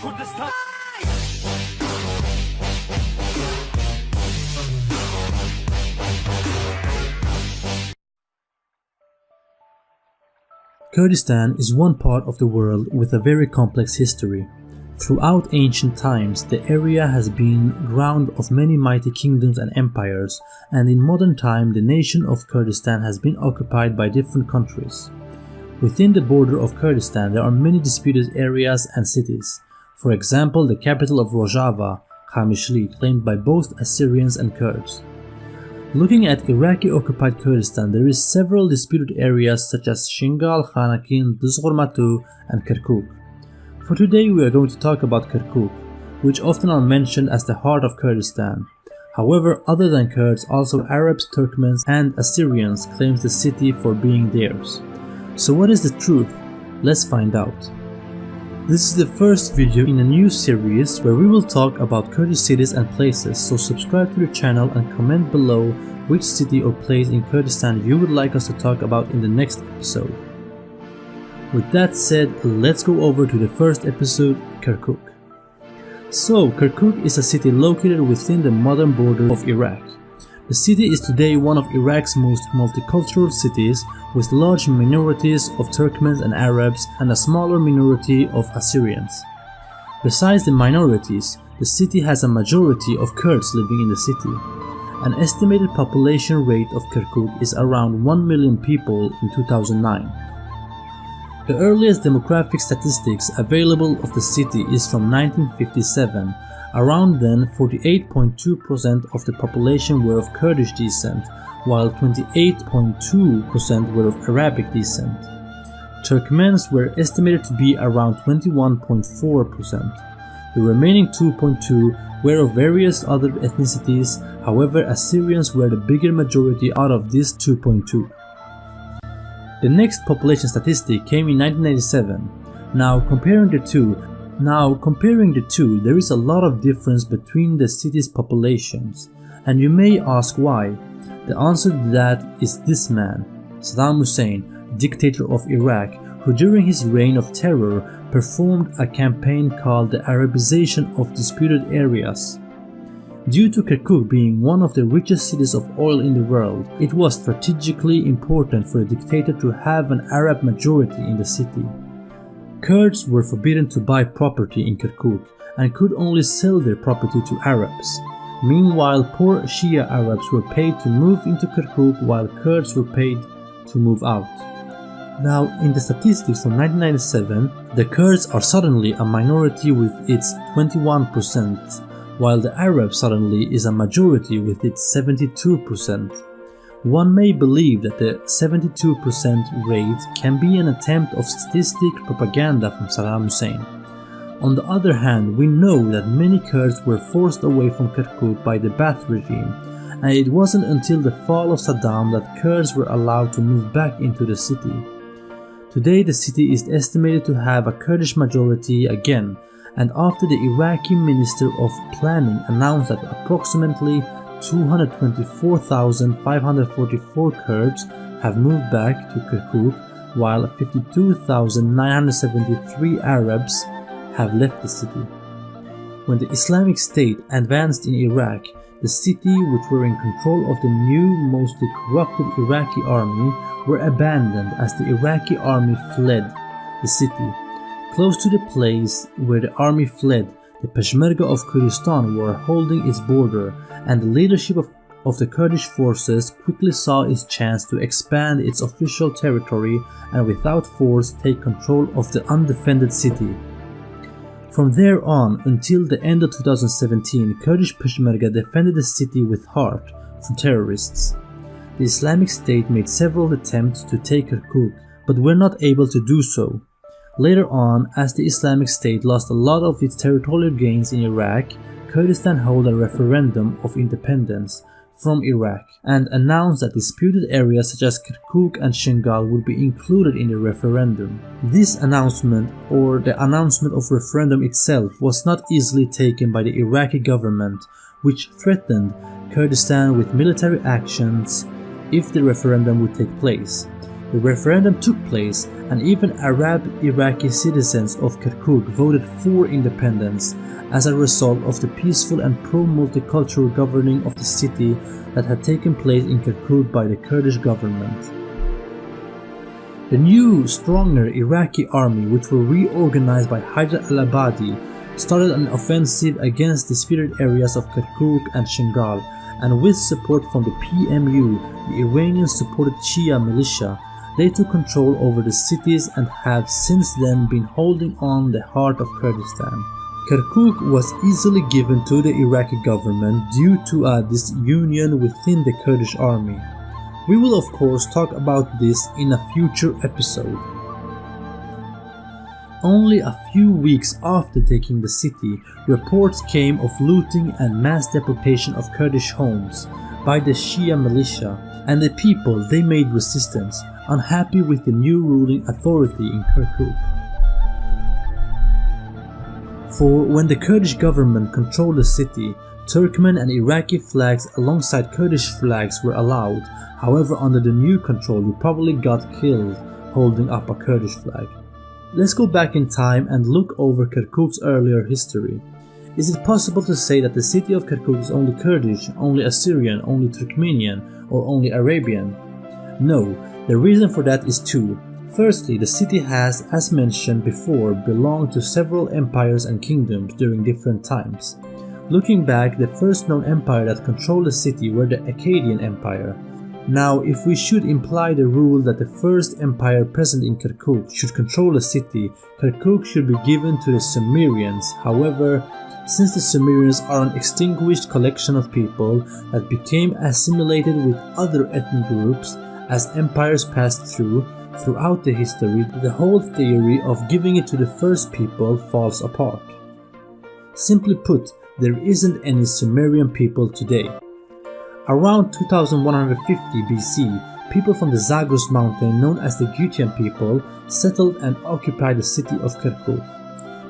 Kurdistan. Kurdistan is one part of the world with a very complex history. Throughout ancient times, the area has been ground of many mighty kingdoms and empires, and in modern time the nation of Kurdistan has been occupied by different countries. Within the border of Kurdistan there are many disputed areas and cities. For example, the capital of Rojava, Qamishli, claimed by both Assyrians and Kurds. Looking at Iraqi-occupied Kurdistan, there is several disputed areas such as Shingal, Khanaqin, Dusghurmatu, and Kirkuk. For today we are going to talk about Kirkuk, which often are mentioned as the heart of Kurdistan. However, other than Kurds, also Arabs, Turkmens, and Assyrians claims the city for being theirs. So what is the truth? Let's find out. This is the first video in a new series where we will talk about Kurdish cities and places, so subscribe to the channel and comment below which city or place in Kurdistan you would like us to talk about in the next episode. With that said, let's go over to the first episode, Kirkuk. So, Kirkuk is a city located within the modern border of Iraq. The city is today one of Iraq's most multicultural cities with large minorities of Turkmens and Arabs and a smaller minority of Assyrians. Besides the minorities, the city has a majority of Kurds living in the city. An estimated population rate of Kirkuk is around 1 million people in 2009. The earliest demographic statistics available of the city is from 1957 Around then, 48.2% of the population were of Kurdish descent, while 28.2% were of Arabic descent. Turkmens were estimated to be around 21.4%. The remaining 2.2 were of various other ethnicities, however Assyrians were the bigger majority out of this 2.2. The next population statistic came in 1997. Now comparing the two, now, comparing the two, there is a lot of difference between the city's populations, and you may ask why. The answer to that is this man, Saddam Hussein, dictator of Iraq, who during his reign of terror performed a campaign called the Arabization of disputed areas. Due to Kirkuk being one of the richest cities of oil in the world, it was strategically important for the dictator to have an Arab majority in the city. Kurds were forbidden to buy property in Kirkuk and could only sell their property to Arabs. Meanwhile, poor Shia Arabs were paid to move into Kirkuk while Kurds were paid to move out. Now, in the statistics from 1997, the Kurds are suddenly a minority with its 21%, while the Arabs suddenly is a majority with its 72%. One may believe that the 72% rate can be an attempt of statistic propaganda from Saddam Hussein. On the other hand, we know that many Kurds were forced away from Kirkuk by the Ba'ath regime, and it wasn't until the fall of Saddam that Kurds were allowed to move back into the city. Today the city is estimated to have a Kurdish majority again, and after the Iraqi Minister of Planning announced that approximately 224,544 Kurds have moved back to Kirkuk, while 52,973 Arabs have left the city. When the Islamic State advanced in Iraq, the city, which were in control of the new, mostly corrupted Iraqi army, were abandoned as the Iraqi army fled the city. Close to the place where the army fled, the Peshmerga of Kurdistan were holding its border and the leadership of, of the Kurdish forces quickly saw its chance to expand its official territory and without force take control of the undefended city. From there on until the end of 2017, Kurdish Peshmerga defended the city with heart from terrorists. The Islamic State made several attempts to take Kirkuk, but were not able to do so. Later on, as the Islamic State lost a lot of its territorial gains in Iraq, Kurdistan held a referendum of independence from Iraq and announced that disputed areas such as Kirkuk and Shingal would be included in the referendum. This announcement, or the announcement of referendum itself, was not easily taken by the Iraqi government, which threatened Kurdistan with military actions if the referendum would take place. The referendum took place and even Arab Iraqi citizens of Kirkuk voted for independence as a result of the peaceful and pro-multicultural governing of the city that had taken place in Kirkuk by the Kurdish government. The new, stronger Iraqi army which were reorganized by Haider al-Abadi started an offensive against disputed areas of Kirkuk and Shingal and with support from the PMU, the Iranian-supported Shia militia, they took control over the cities and have since then been holding on the heart of Kurdistan. Kirkuk was easily given to the Iraqi government due to a disunion within the Kurdish army. We will of course talk about this in a future episode. Only a few weeks after taking the city, reports came of looting and mass deportation of Kurdish homes by the Shia militia and the people they made resistance, unhappy with the new ruling authority in Kirkuk. For when the Kurdish government controlled the city, Turkmen and Iraqi flags alongside Kurdish flags were allowed, however under the new control you probably got killed holding up a Kurdish flag. Let's go back in time and look over Kirkuk's earlier history. Is it possible to say that the city of Kirkuk is only Kurdish, only Assyrian, only Turkmenian, or only Arabian? No, the reason for that is two. Firstly, the city has, as mentioned before, belonged to several empires and kingdoms during different times. Looking back, the first known empire that controlled the city were the Akkadian Empire, now, if we should imply the rule that the first empire present in Kirkuk should control a city, Kirkuk should be given to the Sumerians. However, since the Sumerians are an extinguished collection of people that became assimilated with other ethnic groups as empires passed through, throughout the history, the whole theory of giving it to the first people falls apart. Simply put, there isn't any Sumerian people today. Around 2150 BC, people from the Zagros mountain known as the Gutian people settled and occupied the city of Kirkuk.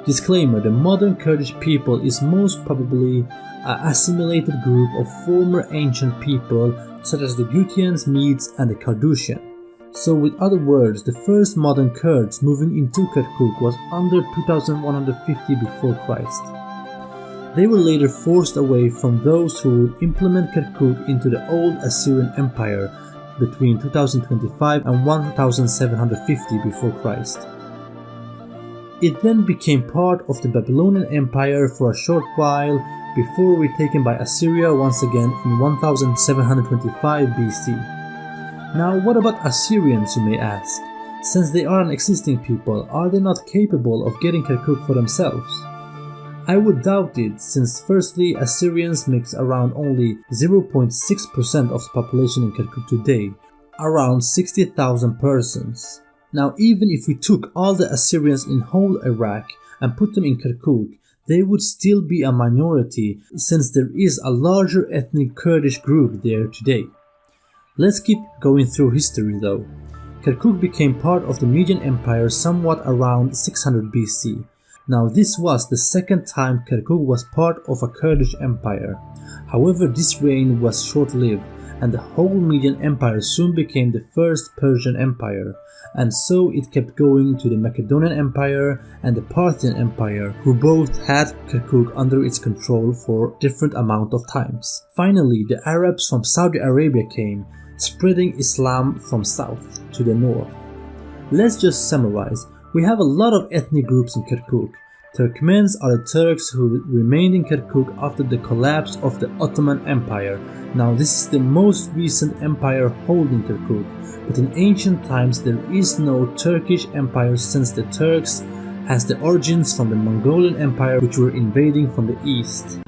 Disclaimer, the modern Kurdish people is most probably an assimilated group of former ancient people such as the Gutians, Medes and the Carduchian. So with other words, the first modern Kurds moving into Kirkuk was under 2150 before Christ. They were later forced away from those who would implement Kirkuk into the old Assyrian Empire between 2025 and 1750 before Christ. It then became part of the Babylonian Empire for a short while before retaken by Assyria once again in 1725 BC. Now what about Assyrians you may ask? Since they are an existing people, are they not capable of getting Kirkuk for themselves? I would doubt it since firstly Assyrians makes around only 0.6% of the population in Kirkuk today, around 60,000 persons. Now even if we took all the Assyrians in whole Iraq and put them in Kirkuk, they would still be a minority since there is a larger ethnic Kurdish group there today. Let's keep going through history though. Kirkuk became part of the Median Empire somewhat around 600 BC now this was the second time Kirkuk was part of a Kurdish empire. However this reign was short-lived and the whole Median Empire soon became the first Persian Empire, and so it kept going to the Macedonian Empire and the Parthian Empire, who both had Kirkuk under its control for different amount of times. Finally, the Arabs from Saudi Arabia came, spreading Islam from south to the north. Let's just summarize, we have a lot of ethnic groups in Kirkuk. Turkmens are the Turks who remained in Kirkuk after the collapse of the Ottoman Empire. Now this is the most recent empire holding Kirkuk, but in ancient times there is no Turkish empire since the Turks has the origins from the Mongolian Empire which were invading from the east.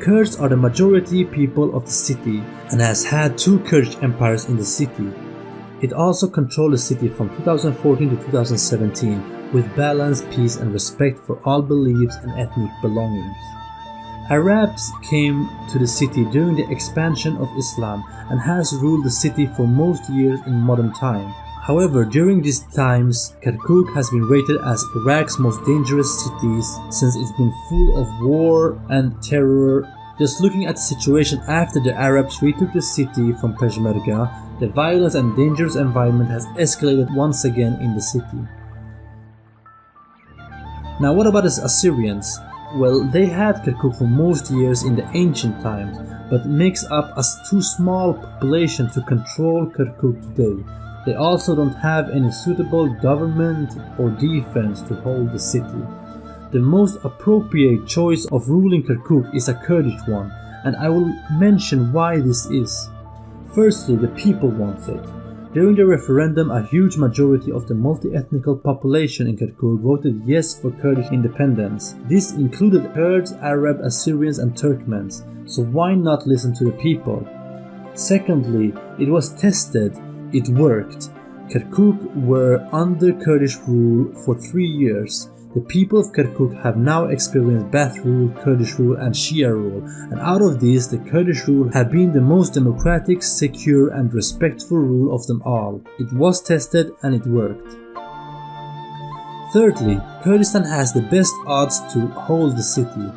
Kurds are the majority people of the city and has had two Kurdish empires in the city. It also controlled the city from 2014 to 2017 with balance, peace and respect for all beliefs and ethnic belongings. Arabs came to the city during the expansion of Islam and has ruled the city for most years in modern time. However, during these times, Kirkuk has been rated as Iraq's most dangerous cities since it's been full of war and terror. Just looking at the situation after the Arabs retook the city from Peshmerga, the violence and dangerous environment has escalated once again in the city. Now what about the Assyrians? Well, they had Kirkuk for most years in the ancient times, but makes up a too small population to control Kirkuk today. They also don't have any suitable government or defense to hold the city. The most appropriate choice of ruling Kirkuk is a Kurdish one, and I will mention why this is. Firstly, the people want it. During the referendum, a huge majority of the multi-ethnical population in Kirkuk voted yes for Kurdish independence. This included Kurds, Arab, Assyrians and Turkmens, so why not listen to the people? Secondly, it was tested, it worked. Kirkuk were under Kurdish rule for three years. The people of Kirkuk have now experienced Baath rule, Kurdish rule and Shia rule, and out of these the Kurdish rule have been the most democratic, secure and respectful rule of them all. It was tested and it worked. Thirdly, Kurdistan has the best odds to hold the city.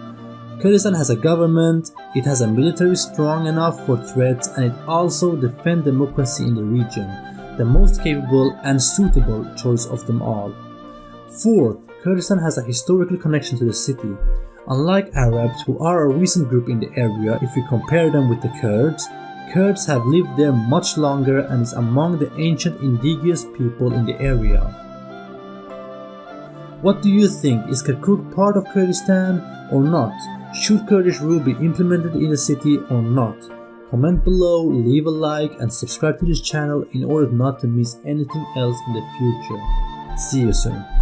Kurdistan has a government, it has a military strong enough for threats and it also defend democracy in the region, the most capable and suitable choice of them all. Fourth, Kurdistan has a historical connection to the city. Unlike Arabs, who are a recent group in the area if we compare them with the Kurds, Kurds have lived there much longer and is among the ancient indigenous people in the area. What do you think? Is Kirkuk part of Kurdistan or not? Should Kurdish rule be implemented in the city or not? Comment below, leave a like and subscribe to this channel in order not to miss anything else in the future. See you soon.